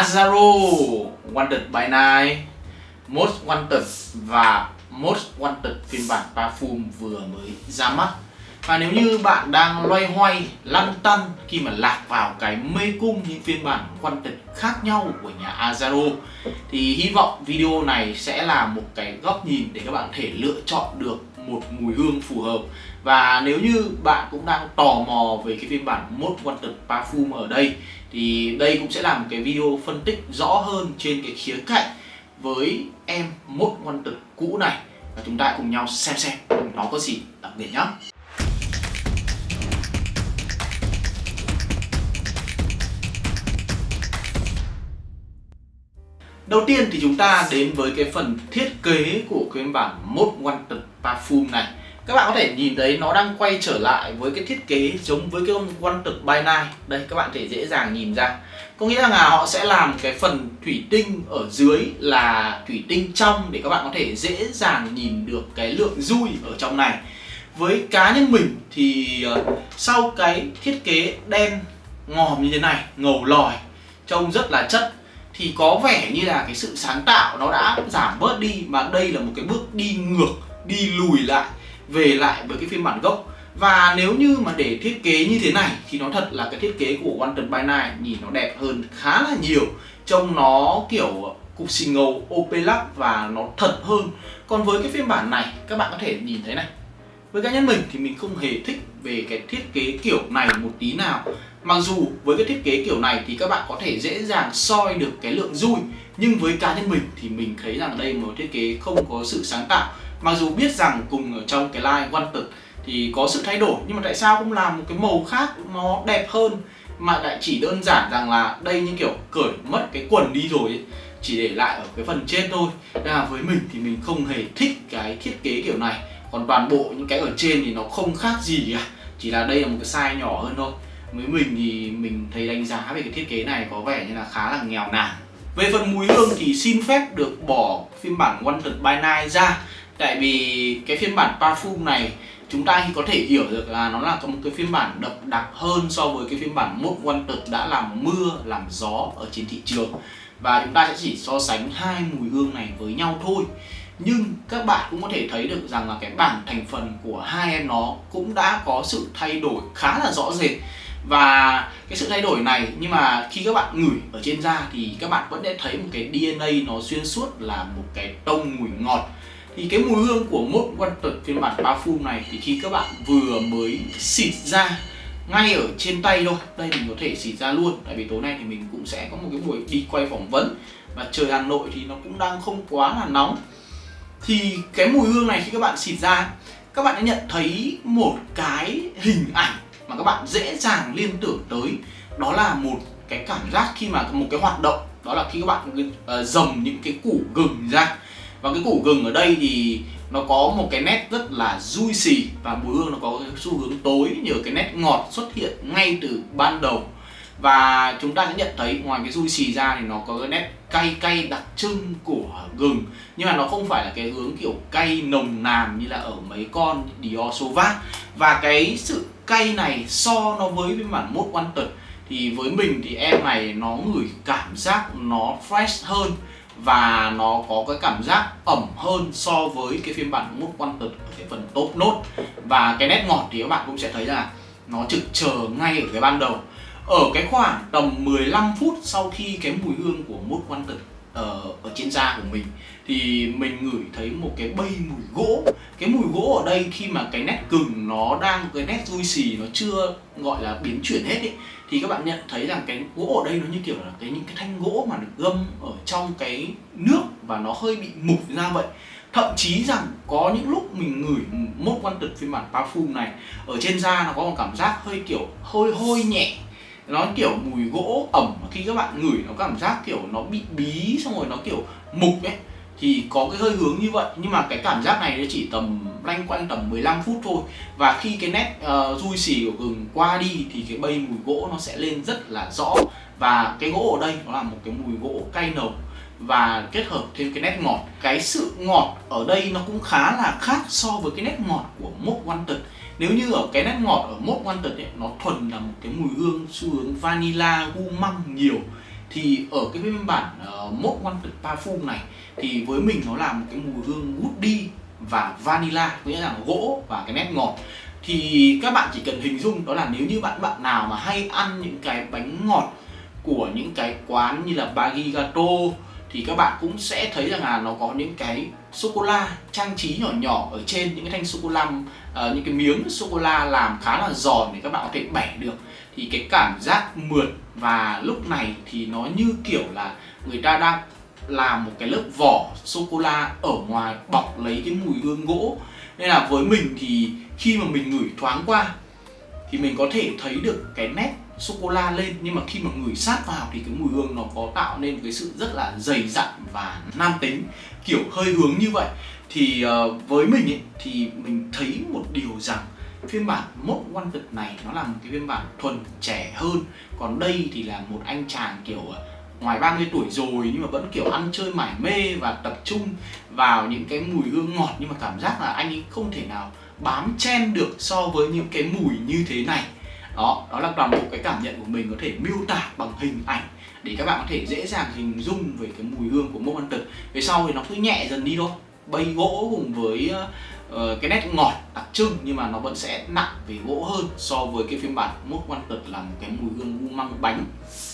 Azaro Wanted by Night Most Wanted và Most Wanted phiên bản Parfum vừa mới ra mắt. Và nếu như bạn đang loay hoay, lăn tăn khi mà lạc vào cái mê cung những phiên bản Wanted khác nhau của nhà Azaro thì hy vọng video này sẽ là một cái góc nhìn để các bạn thể lựa chọn được một mùi hương phù hợp. Và nếu như bạn cũng đang tò mò về cái phiên bản Most Wanted Parfum ở đây, thì đây cũng sẽ là một cái video phân tích rõ hơn trên cái khía cạnh với em Most Wanted cũ này. Và chúng ta cùng nhau xem xem nó có gì đặc biệt nhé Đầu tiên thì chúng ta đến với cái phần thiết kế của cái bản Most Wanted Parfum này. Các bạn có thể nhìn thấy nó đang quay trở lại với cái thiết kế giống với cái con Wanted by Night Đây các bạn thể dễ dàng nhìn ra. Có nghĩa là họ sẽ làm cái phần thủy tinh ở dưới là thủy tinh trong Để các bạn có thể dễ dàng nhìn được cái lượng dui ở trong này. Với cá nhân mình thì ờ, sau cái thiết kế đen ngòm như thế này, ngầu lòi Trông rất là chất thì có vẻ như là cái sự sáng tạo nó đã giảm bớt đi mà đây là một cái bước đi ngược đi lùi lại, về lại với cái phiên bản gốc. Và nếu như mà để thiết kế như thế này, thì nó thật là cái thiết kế của Wanted by Night nhìn nó đẹp hơn khá là nhiều. Trông nó kiểu cục xì ngầu opelac và nó thật hơn. Còn với cái phiên bản này, các bạn có thể nhìn thấy này. Với cá nhân mình thì mình không hề thích về cái thiết kế kiểu này một tí nào. Mặc dù với cái thiết kế kiểu này thì các bạn có thể dễ dàng soi được cái lượng dui, Nhưng với cá nhân mình thì mình thấy rằng đây một thiết kế không có sự sáng tạo. Mặc dù biết rằng cùng ở trong cái line Wanted thì có sự thay đổi, Nhưng mà tại sao không làm một cái màu khác nó đẹp hơn? Mà lại chỉ đơn giản rằng là đây như kiểu cởi mất cái quần đi rồi ấy, Chỉ để lại ở cái phần trên thôi. Nên là với mình thì mình không hề thích cái thiết kế kiểu này. Còn toàn bộ những cái ở trên thì nó không khác gì cả. Chỉ là đây là một cái size nhỏ hơn thôi với mình thì mình thấy đánh giá về cái thiết kế này có vẻ như là khá là nghèo nàn. Về phần mùi hương thì xin phép được bỏ phiên bản Wanted by Night ra. Tại vì cái phiên bản Parfum này chúng ta có thể hiểu được là nó là một cái phiên bản đậm đặc hơn so với cái phiên bản Most Wanted đã làm mưa, làm gió ở trên thị trường. Và chúng ta sẽ chỉ so sánh hai mùi hương này với nhau thôi. Nhưng các bạn cũng có thể thấy được rằng là cái bảng thành phần của hai em nó cũng đã có sự thay đổi khá là rõ rệt và cái sự thay đổi này, nhưng mà khi các bạn ngửi ở trên da thì các bạn vẫn sẽ thấy một cái DNA nó xuyên suốt là một cái tông mùi ngọt. Thì cái mùi hương của mốt Wanted phiên bản parfum này thì khi các bạn vừa mới xịt ra, ngay ở trên tay thôi, đây mình có thể xịt ra luôn. Tại vì tối nay thì mình cũng sẽ có một cái buổi đi quay phỏng vấn và trời Hà Nội thì nó cũng đang không quá là nóng. Thì cái mùi hương này khi các bạn xịt ra, các bạn đã nhận thấy một cái hình ảnh mà các bạn dễ dàng liên tưởng tới, đó là một cái cảm giác khi mà một cái hoạt động, đó là khi các bạn ờ, dầm những cái củ gừng ra. Và cái củ gừng ở đây thì nó có một cái nét rất là juicy và mùi hương nó có cái xu hướng tối, nhờ cái nét ngọt xuất hiện ngay từ ban đầu. Và chúng ta sẽ nhận thấy ngoài cái juicy ra thì nó có cái nét cay cay đặc trưng của gừng. Nhưng mà nó không phải là cái hướng kiểu cay nồng nàn như là ở mấy con Dior Sauvage và cái sự cay này so nó với phiên bản Most Wanted thì với mình thì em này nó ngửi cảm giác nó fresh hơn và nó có cái cảm giác ẩm hơn so với cái phiên bản Most Wanted ở cái phần top nốt. Và cái nét ngọt thì các bạn cũng sẽ thấy là nó trực chờ ngay ở cái ban đầu. Ở cái khoảng tầm 15 phút sau khi cái mùi hương của Most Wanted ở, ở trên da của mình thì mình ngửi thấy một cái bay mùi gỗ. Cái mùi gỗ ở đây khi mà cái nét cứng nó đang cái nét vui xì nó chưa gọi là biến chuyển hết ấy thì các bạn nhận thấy rằng cái gỗ ở đây nó như kiểu là cái những cái thanh gỗ mà được gâm ở trong cái nước và nó hơi bị mục ra vậy. Thậm chí rằng có những lúc mình ngửi một quan tật phiên bản parfum này ở trên da nó có một cảm giác hơi kiểu hơi hôi nhẹ nó kiểu mùi gỗ ẩm khi các bạn ngửi nó cảm giác kiểu nó bị bí xong rồi nó kiểu mục ấy thì có cái hơi hướng như vậy. Nhưng mà cái cảm giác này nó chỉ tầm lanh quanh tầm 15 phút thôi. Và khi cái nét ờ, uh, dui xì của gừng qua đi thì cái bay mùi gỗ nó sẽ lên rất là rõ. Và cái gỗ ở đây nó là một cái mùi gỗ cay nồng. Và kết hợp thêm cái nét ngọt. Cái sự ngọt ở đây nó cũng khá là khác so với cái nét ngọt của mốc quan tật nếu như ở cái nét ngọt ở mốt quan tật ấy, nó thuần là một cái mùi hương xu hướng vanilla gu măng nhiều thì ở cái phiên bản uh, mốt wanted parfum này thì với mình nó là một cái mùi hương woody và vanilla nghĩa là gỗ và cái nét ngọt. Thì các bạn chỉ cần hình dung đó là nếu như bạn bạn nào mà hay ăn những cái bánh ngọt của những cái quán như là Baggy Gato thì các bạn cũng sẽ thấy rằng là nó có những cái sô cô la trang trí nhỏ nhỏ ở trên những cái thanh sô cô la uh, ờ, những cái miếng sô cô la làm khá là giòn để các bạn có thể bẻ được. Thì cái cảm giác mượt và lúc này thì nó như kiểu là người ta đang làm một cái lớp vỏ sô cô la ở ngoài bọc lấy cái mùi hương gỗ. Nên là với mình thì khi mà mình ngửi thoáng qua thì mình có thể thấy được cái nét sô cô la lên nhưng mà khi mà ngửi sát vào thì cái mùi hương nó có tạo nên cái sự rất là dày dặn và nam tính kiểu hơi hướng như vậy. Thì uh, với mình ấy, thì mình thấy một điều rằng phiên bản mốt wanted này nó là một cái phiên bản thuần trẻ hơn. Còn đây thì là một anh chàng kiểu ờ, ngoài 30 tuổi rồi nhưng mà vẫn kiểu ăn chơi mải mê và tập trung vào những cái mùi hương ngọt. Nhưng mà cảm giác là anh ấy không thể nào bám chen được so với những cái mùi như thế này đó đó là toàn bộ cái cảm nhận của mình có thể miêu tả bằng hình ảnh để các bạn có thể dễ dàng hình dung về cái mùi hương của mốc ăn tật. Về sau thì nó cứ nhẹ dần đi thôi. Bay gỗ cùng với uh, cái nét ngọt đặc trưng nhưng mà nó vẫn sẽ nặng về gỗ hơn so với cái phiên bản mốt quan tật là một cái mùi hương u măng bánh.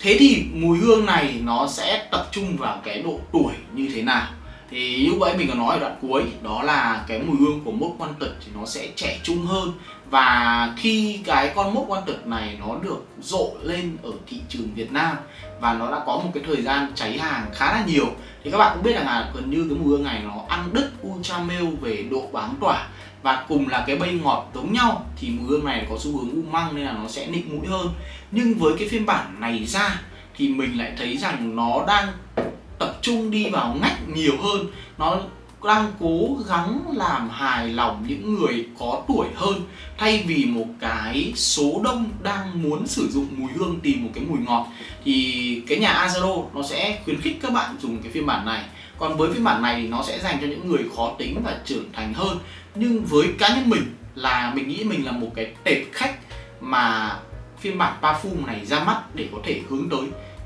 Thế thì mùi hương này nó sẽ tập trung vào cái độ tuổi như thế nào? Thì như vậy mình có nói ở đoạn cuối, đó là cái mùi hương của mốt quan tật thì nó sẽ trẻ trung hơn. Và khi cái con mốt quan tật này nó được rộ lên ở thị trường Việt Nam và nó đã có một cái thời gian cháy hàng khá là nhiều, thì các bạn cũng biết rằng là gần như cái mùi hương này nó ăn đứt ultra mail về độ bám tỏa. Và cùng là cái bay ngọt giống nhau, thì mùi hương này có xu hướng u măng nên là nó sẽ nịnh mũi hơn. Nhưng với cái phiên bản này ra, thì mình lại thấy rằng nó đang tập trung đi vào ngách nhiều hơn. Nó đang cố gắng làm hài lòng những người có tuổi hơn, thay vì một cái số đông đang muốn sử dụng mùi hương tìm một cái mùi ngọt. Thì cái nhà Azaro nó sẽ khuyến khích các bạn dùng cái phiên bản này. Còn với phiên bản này thì nó sẽ dành cho những người khó tính và trưởng thành hơn. Nhưng với cá nhân mình là, mình nghĩ mình là một cái tệp khách mà phiên bản parfum này ra mắt để có thể hướng tới,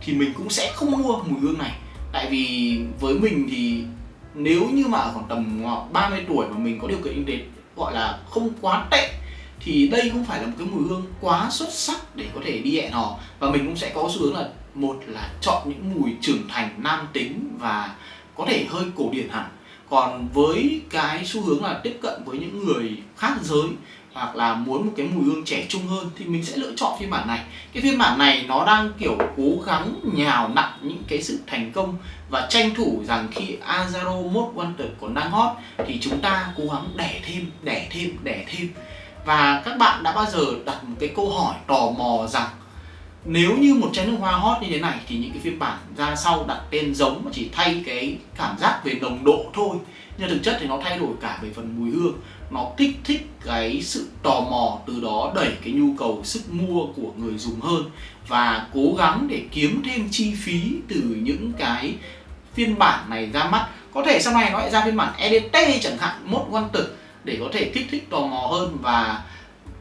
thì mình cũng sẽ không mua mùi hương này tại vì với mình thì nếu như mà ở khoảng tầm ờ, 30 tuổi mà mình có điều kiện kinh tế gọi là không quá tệ, thì đây không phải là một cái mùi hương quá xuất sắc để có thể đi hẹn hò. Và mình cũng sẽ có xu hướng là, một là chọn những mùi trưởng thành, nam tính và có thể hơi cổ điển hẳn. Còn với cái xu hướng là tiếp cận với những người khác giới hoặc là muốn một cái mùi hương trẻ trung hơn thì mình sẽ lựa chọn phiên bản này. Cái phiên bản này nó đang, kiểu, cố gắng nhào nặng những cái sự thành công và tranh thủ rằng khi Azaro Mode Wanted còn đang hot thì chúng ta cố gắng đẻ thêm đẻ thêm đẻ thêm. Và các bạn đã bao giờ đặt một cái câu hỏi tò mò rằng nếu như một chai nước hoa hot như thế này thì những cái phiên bản ra sau đặt tên giống mà chỉ thay cái cảm giác về nồng độ thôi nhưng thực chất thì nó thay đổi cả về phần mùi hương. Nó kích thích cái sự tò mò, từ đó đẩy cái nhu cầu sức mua của người dùng hơn và cố gắng để kiếm thêm chi phí từ những cái phiên bản này ra mắt. Có thể sau này nó lại ra phiên bản EDT chẳng hạn, mốt quan tử để có thể kích thích, tò mò hơn và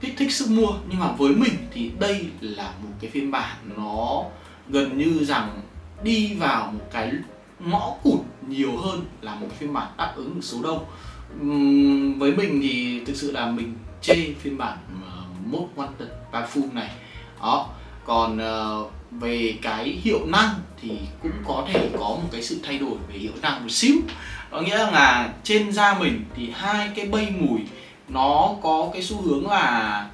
kích thích sức mua. Nhưng mà với mình thì đây là một cái phiên bản nó gần như rằng đi vào một cái ngõ cụt nhiều hơn là một phiên bản đáp ứng được số đông. Uhm, với mình thì thực sự là mình chê phiên bản uh, mốt wanted parfum này. Đó còn uh, về cái hiệu năng thì cũng có thể có một cái sự thay đổi về hiệu năng một xíu. Có nghĩa là trên da mình thì hai cái bay mùi nó có cái xu hướng là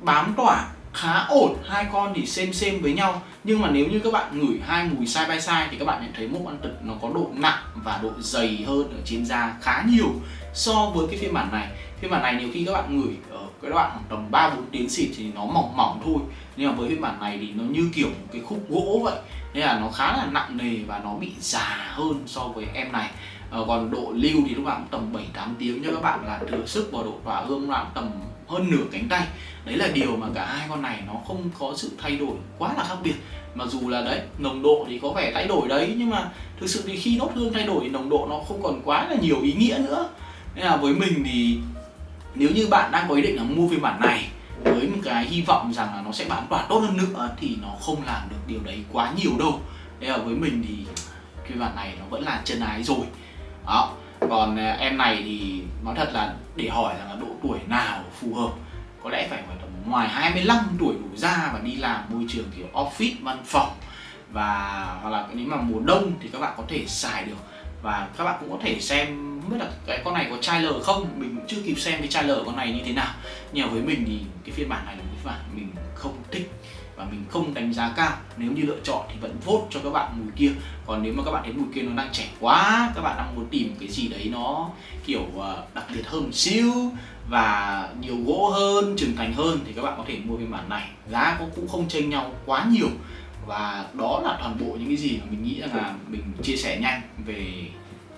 bám tỏa khá ổn. Hai con thì xem xem với nhau nhưng mà nếu như các bạn ngửi hai mùi side by side thì các bạn nhận thấy mốc ăn tật nó có độ nặng và độ dày hơn ở trên da khá nhiều so với cái phiên bản này. Phiên bản này nhiều khi các bạn ngửi ở cái đoạn khoảng tầm 3 4 tiếng xịt thì nó mỏng mỏng thôi. Nhưng mà với phiên bản này thì nó như kiểu một cái khúc gỗ vậy. Nên là nó khá là nặng nề và nó bị già hơn so với em này. Ờ, còn độ lưu thì lúc nào cũng tầm 7 8 tiếng cho các bạn là thừa sức vào độ tỏa hương lúc nào tầm hơn nửa cánh tay. Đấy là điều mà cả hai con này nó không có sự thay đổi quá là khác biệt. Mặc dù là đấy, nồng độ thì có vẻ thay đổi đấy, nhưng mà thực sự thì khi nốt hương thay đổi thì nồng độ nó không còn quá là nhiều ý nghĩa nữa. Nên là với mình thì nếu như bạn đang có ý định là mua phiên bản này với một cái hy vọng rằng là nó sẽ bán tỏa tốt hơn nữa thì nó không làm được điều đấy quá nhiều đâu. Nên là với mình thì phiên bản này nó vẫn là chân ái rồi. Đó, còn à, em này thì nói thật là để hỏi rằng là độ tuổi nào phù hợp, có lẽ phải phải tầm ngoài 25 tuổi đủ ra và đi làm môi trường kiểu office, văn phòng và, hoặc là nếu mà mùa đông thì các bạn có thể xài được. Và các bạn cũng có thể xem không biết là cái con này có trailer không, mình cũng chưa kịp xem cái trailer con này như thế nào. Nhưng mà với mình thì cái phiên bản này là một phiên bản mình không thích và mình không đánh giá cao. Nếu như lựa chọn thì vẫn vote cho các bạn mùi kia. Còn nếu mà các bạn thấy mùi kia nó đang trẻ quá, các bạn đang muốn tìm cái gì đấy nó, kiểu ờ, đặc biệt hơn một xíu và nhiều gỗ hơn, trưởng thành hơn thì các bạn có thể mua phiên bản này. Giá cũng không chênh nhau quá nhiều. Và đó là toàn bộ những cái gì mà mình nghĩ rằng là mình chia sẻ nhanh về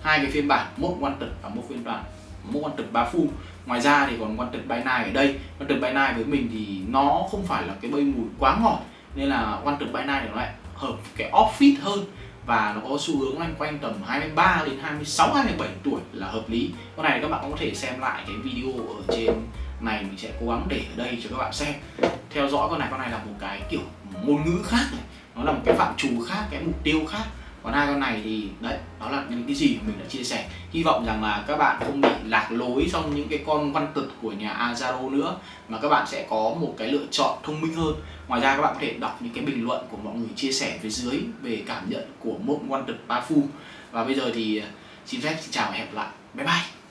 hai cái phiên bản, một tật và một phiên bản, một tật ba full ngoài ra thì còn quan trực bay nai ở đây quan trực bay nai với mình thì nó không phải là cái bơi mùi quá ngọt nên là quan trực bay nai thì nó lại hợp cái off-fit hơn và nó có xu hướng loanh quanh tầm 23 đến 26 27 tuổi là hợp lý. Con này các bạn cũng có thể xem lại cái video ở trên này mình sẽ cố gắng để ở đây cho các bạn xem. Theo dõi con này con này là một cái kiểu ngôn ngữ khác này, nó là một cái phạm trù khác, cái mục tiêu khác còn hai con này thì, đấy, đó là những cái gì mình đã chia sẻ. Hy vọng rằng là các bạn không bị lạc lối trong những cái con văn tực của nhà Azaro nữa, mà các bạn sẽ có một cái lựa chọn thông minh hơn. Ngoài ra, các bạn có thể đọc những cái bình luận của mọi người chia sẻ phía dưới về cảm nhận của một văn tực ba phu. Và bây giờ thì, xin phép, xin chào và hẹn gặp lại. Bye bye!